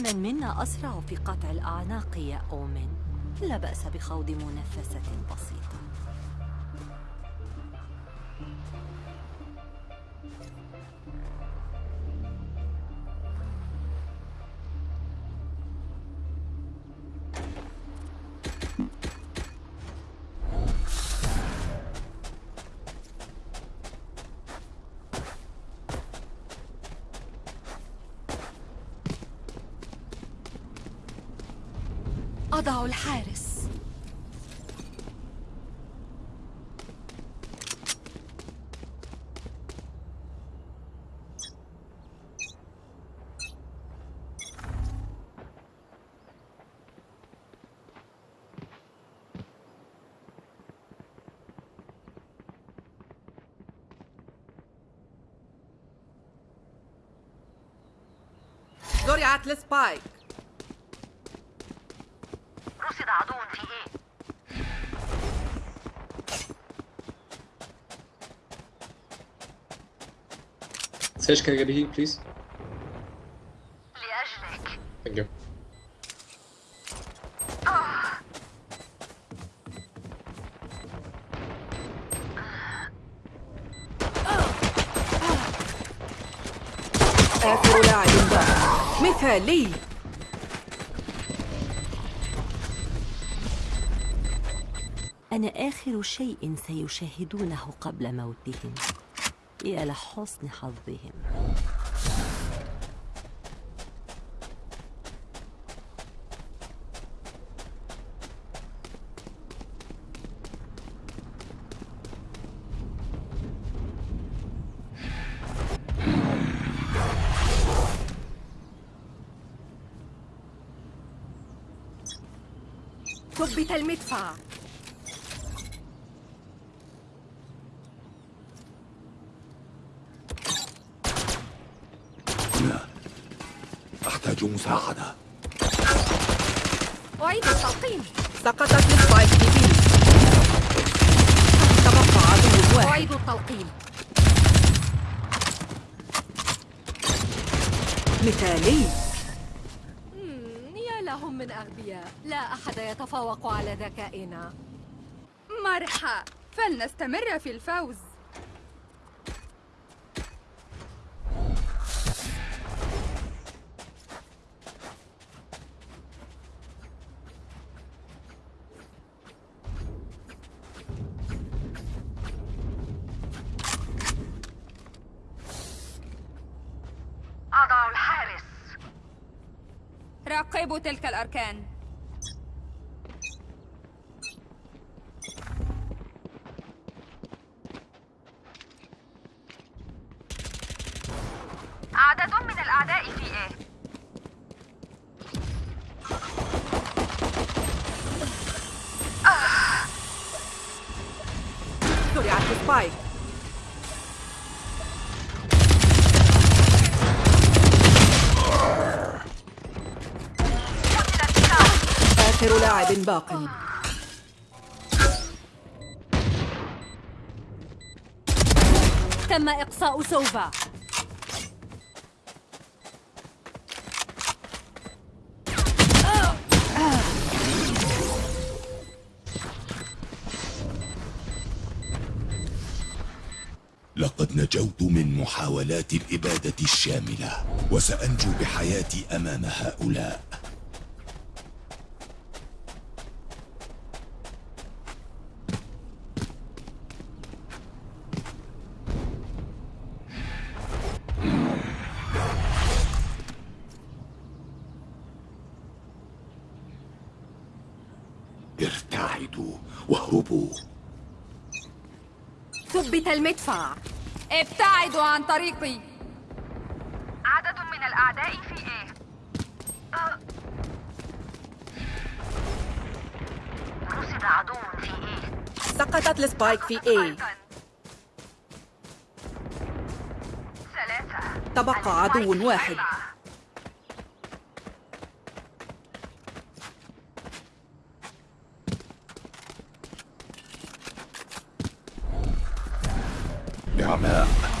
من منا أسرع في قطع الأعناق يا أومن. لا بأس بخوض منافسة بسيطة. أضع الحارس. زرعت لسبايك رصد عدو في إيه Sage, can I get a heat, please? لأجلك Thank you. آخر لاعب باق مثالي أنا آخر شيء سيشاهدونه قبل موتهم. يا لحسن حظهم. ثبت المدفع هنا أحتاج مساعدة أعيد التلقيم سقطت لسبايك في بي. تبقى عدو واحد. أعيد التلقيم مثالي. يا لهم من أغبياء. لا أحد يتفوق على ذكائنا. مرحى فلنستمر في الفوز. راقبوا تلك الأركان. عدد من الأعداء في إيه زرعت لسبايك آخر لاعب باق. تم إقصاء سوفا لقد نجوت من محاولات الإبادة الشاملة وسأنجو بحياتي أمام هؤلاء. ارتعدوا واهربوا. ثبت المدفع. ابتعدوا عن طريقي. عدد من الأعداء في إيه أه. رصد عدو في إيه سقطت لسبايك في أيضاً. ثلاثة تبقى عدو واحد. أربعة. نعماء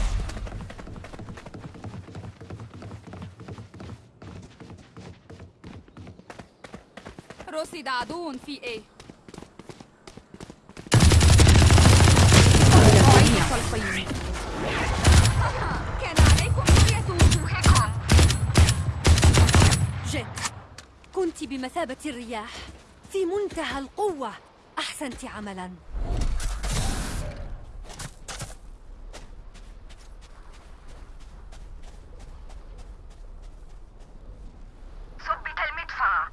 رصد عدو في التلقين كان عليكم رؤية وجوهكم. جيت كنت بمثابة الرياح في منتهى القوة. أحسنت عملاً ثبت المدفع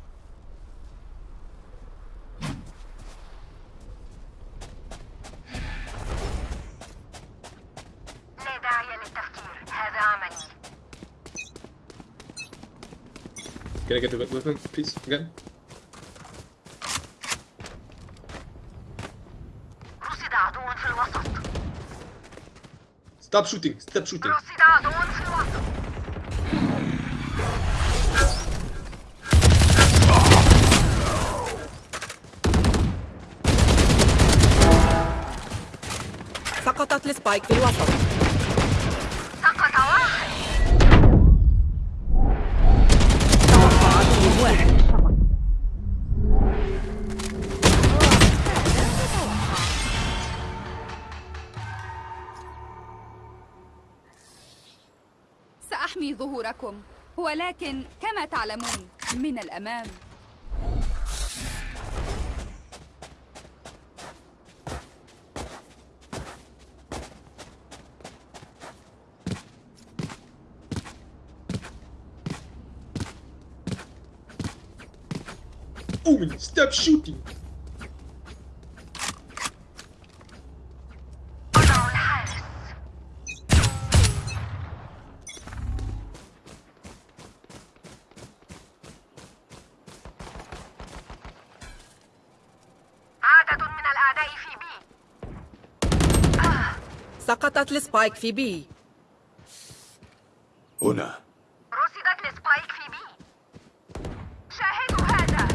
لا داعي للتفكير هذا عملي Can I get the weapon, please? Again? رصد عدو في الوسط Stop shooting! Stop shooting! رصد عدو في الوسط سقطت السبايك في الوسط ظهوركم ولكن كما تعلمون من الأمام Omen, stop shooting! سقطت ال spike في B. هنا. رصدت ال spike في B. شاهدوا هذا.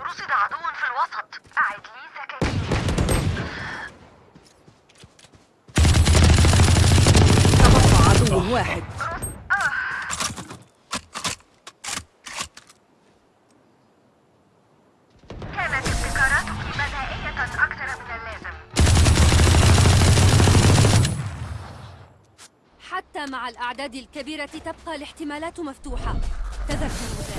رصد عدو في الوسط. أعد لي ذكائي تبقى عدو واحد. مع الأعداد الكبيرة تبقى الاحتمالات مفتوحة. تذكروا